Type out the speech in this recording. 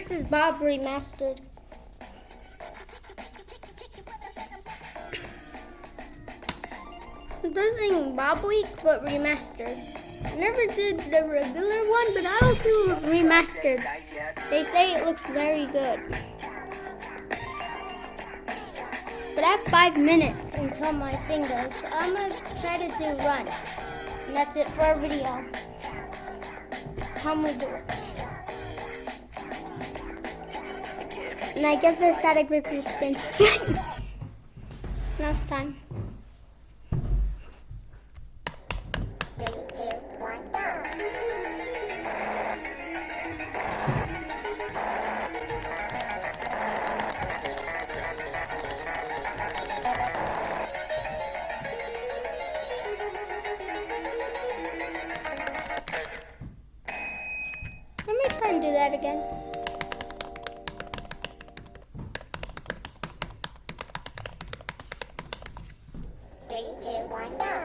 versus Bob remastered. Doesn't Bob Week, but remastered. Never did the regular one, but I'll do remastered. They say it looks very good. But I have five minutes until my thing goes. So I'm gonna try to do run. And that's it for our video. Just tell me do it. And I get the static group the spin strength. time. Let me try and do that again. Wow.